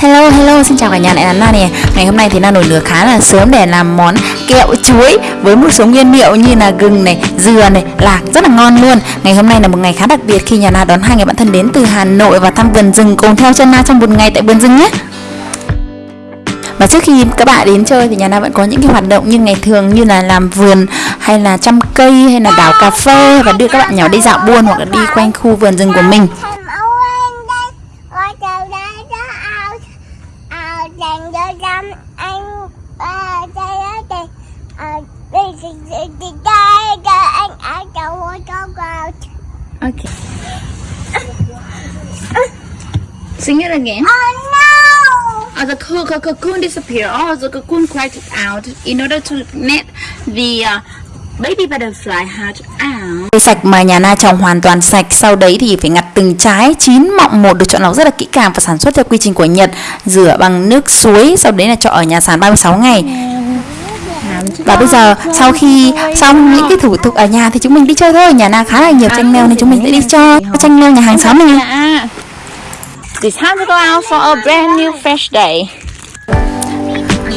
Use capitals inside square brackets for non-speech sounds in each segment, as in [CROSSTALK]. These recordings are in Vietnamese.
Hello hello xin chào cả nhà lại là Na nè. Ngày hôm nay thì Na nổi lửa khá là sớm để làm món kẹo chuối Với một số nguyên liệu như là gừng này, dừa này, lạc rất là ngon luôn. Ngày hôm nay là một ngày khá đặc biệt khi nhà Na đón hai người bạn thân đến từ Hà Nội Và thăm vườn rừng cùng theo chân Na trong một ngày tại vườn rừng nhé. Và trước khi các bạn đến chơi thì nhà Na vẫn có những cái hoạt động như ngày thường như là làm vườn hay là chăm cây hay là đào cà phê và đưa các bạn nhỏ đi dạo buôn hoặc là đi quanh khu vườn rừng của mình. Okay. Sing it again. oh no Oh, the, cocoon, the cocoon disappeared. Oh, the cocoon cried out in order to let the uh, baby butterfly hatch out. Cây sạch mà nhà Na trồng hoàn toàn sạch. Sau đấy thì phải ngặt từng trái chín mọng một được chọn lọc rất là kỹ càng và sản xuất theo quy trình của Nhật. Rửa bằng nước suối. Sau đấy là cho ở nhà sàn 36 ngày. Và bây giờ sau khi xong những cái thủ tục ở nhà thì chúng mình đi chơi thôi. Nhà Na khá là nhiều tranh leo nên chúng mình sẽ đi chơi tranh leo nhà hàng xóm mình. It's time to go out for a brand new fresh day.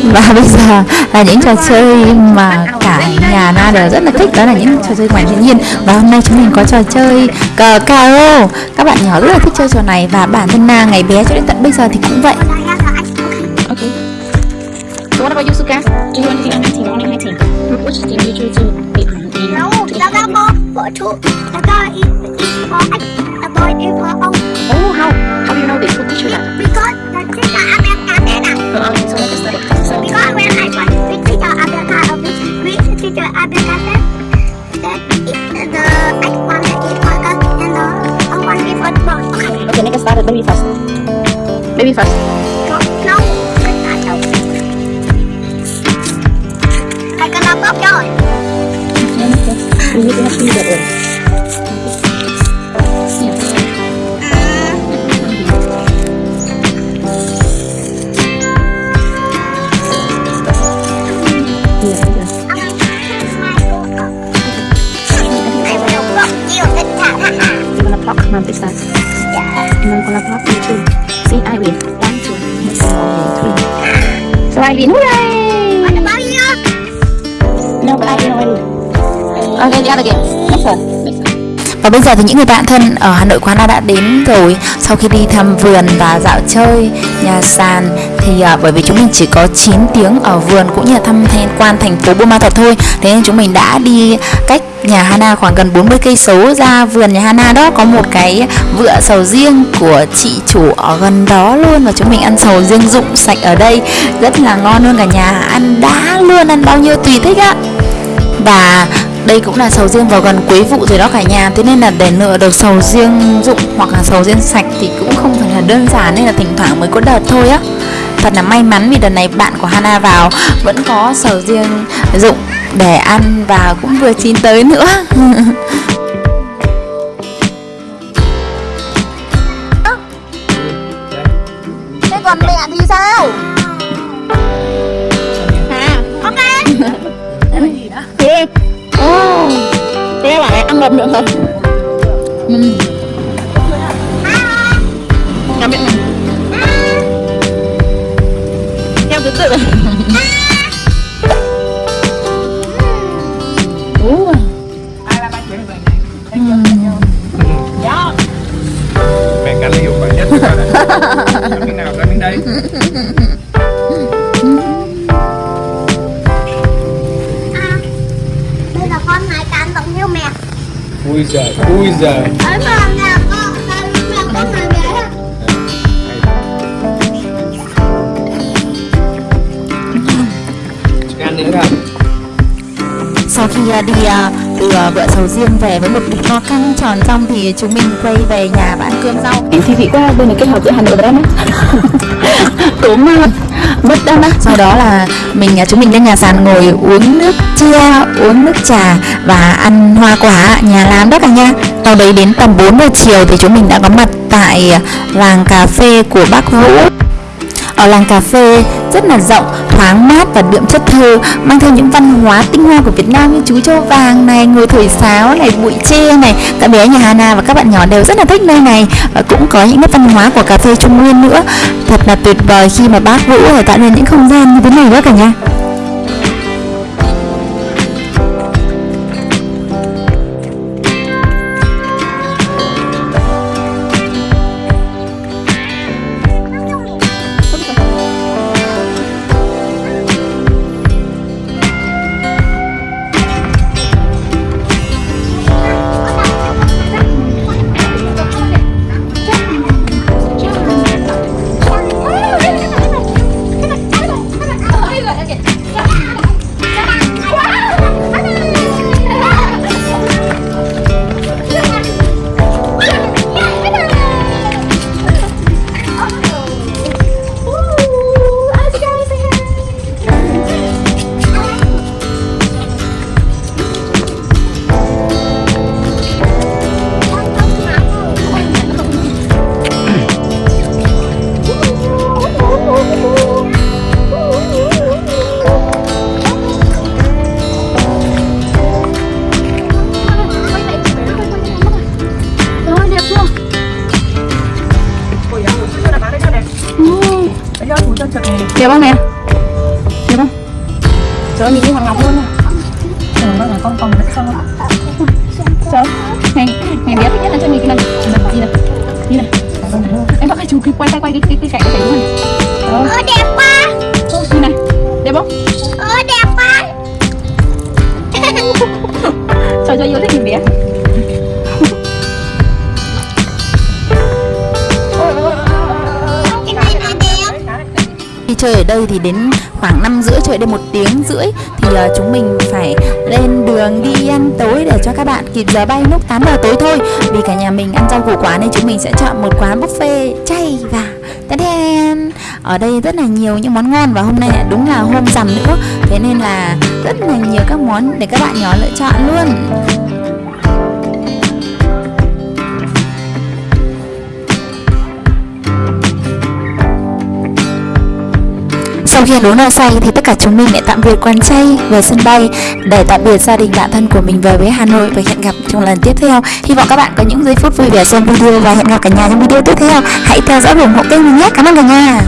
Và [LAUGHS] bây giờ là những trò chơi mà cả nhà Na đều rất là thích Đó là những trò chơi ngoài thiên nhiên Và hôm nay chúng mình có trò chơi cờ caro Các bạn nhỏ rất là thích chơi trò này Và bản thân Na ngày bé cho đến tận bây giờ thì cũng vậy. So what about you, Suka? Do you want to be on my team or on my team? Which team do you choose to be on? In no đó là một vợ chú đó là ít ít phó anh là tôi đi Oh, how? How do you know this? Who teach you that? because là chính là America thế nào Uh, okay, so let's study. So, because when I was with teacher America of this with teacher America said that it, the I want to eat burger and the I want to eat football okay okay, make us start baby first. Baby first. ini tuh tidak mulai. Ada banyak. No, I. one. Và bây giờ thì những người bạn thân ở Hà Nội Quán đã đến rồi. Sau khi đi thăm vườn và dạo chơi nhà sàn Thì à, bởi vì chúng mình chỉ có 9 tiếng ở vườn cũng như là thăm tham quan thành phố Buôn Ma Thuột thôi Thế nên chúng mình đã đi cách nhà Hana khoảng gần 40 cây số ra vườn nhà Hana đó. Có một cái vựa sầu riêng của chị chủ ở gần đó luôn Và chúng mình ăn sầu riêng rụng sạch ở đây. Rất là ngon luôn cả nhà Ăn đã luôn, ăn bao nhiêu tùy thích á. Và đây cũng là sầu riêng vào gần cuối vụ rồi đó cả nhà. Thế nên là để lựa được sầu riêng dụng hoặc là sầu riêng sạch thì cũng không phải là đơn giản, Nên là thỉnh thoảng mới có đợt thôi á. Thật là may mắn vì đợt này bạn của Hana vào vẫn có sầu riêng dụng để ăn và cũng vừa chín tới nữa. [LAUGHS] bạn miệng ăn ngập được không? Ừ. Cảm ơn Theo thứ tự Ủa mẹ canh hiệu quả nhất cái nào ra miếng đây? Ăn nữa không Sau khi à, đi à, từ à, vựa sầu riêng về với một bịch no căng tròn xong thì chúng mình quay về nhà và ăn cơm rau Thì vị quá bên này kết hợp giữa Hà Nội và Đắk Lắk Tốm mất đó á Sau đó là mình à, chúng mình lên nhà sàn ngồi uống nước chia, uống nước trà và ăn hoa quả. Nhà làm đó cả nha Sau đấy đến tầm 4 giờ chiều thì chúng mình đã có mặt tại à, làng cà phê của bác Vũ. Ở làng cà phê rất là rộng, thoáng mát và đượm chất thơ, mang theo những văn hóa tinh hoa của Việt Nam như chú châu vàng này, người thổi sáo này, bụi tre này. Cả bé nhà Hana và các bạn nhỏ đều rất là thích nơi này và cũng có những nét văn hóa của cà phê Trung Nguyên nữa. Thật là tuyệt vời khi mà bác Vũ để tạo nên những không gian như thế này đó cả nhà. Đẹp không nè đẹp không trời ơi nhìn như hoàng ngọc luôn. Trời ơi là con còn rất sao trời này này thích nhất là cho mình cái này. Đi này đi này em bắt cái chú quay tay quay cái cái cái cái cái luôn Ồ đẹp quá chơi ở đây thì đến khoảng 5 rưỡi chơi đến một tiếng rưỡi thì uh, chúng mình phải lên đường đi ăn tối để cho các bạn kịp giờ bay lúc 8 giờ tối thôi. Vì cả nhà mình ăn rau củ quả nên chúng mình sẽ chọn một quán buffet chay và đen. Ở đây rất là nhiều những món ngon và hôm nay đúng là hôm rằm nữa. Thế nên là rất là nhiều các món để các bạn nhỏ lựa chọn luôn. Sau khi ăn uống no say thì tất cả chúng mình lại tạm biệt quán chay về sân bay để tạm biệt gia đình bạn thân của mình về với Hà Nội và hẹn gặp trong lần tiếp theo. Hy vọng các bạn có những giây phút vui vẻ xem video và hẹn gặp cả nhà trong video tiếp theo. Hãy theo dõi ủng hộ kênh mình nhé. Cảm ơn cả nhà.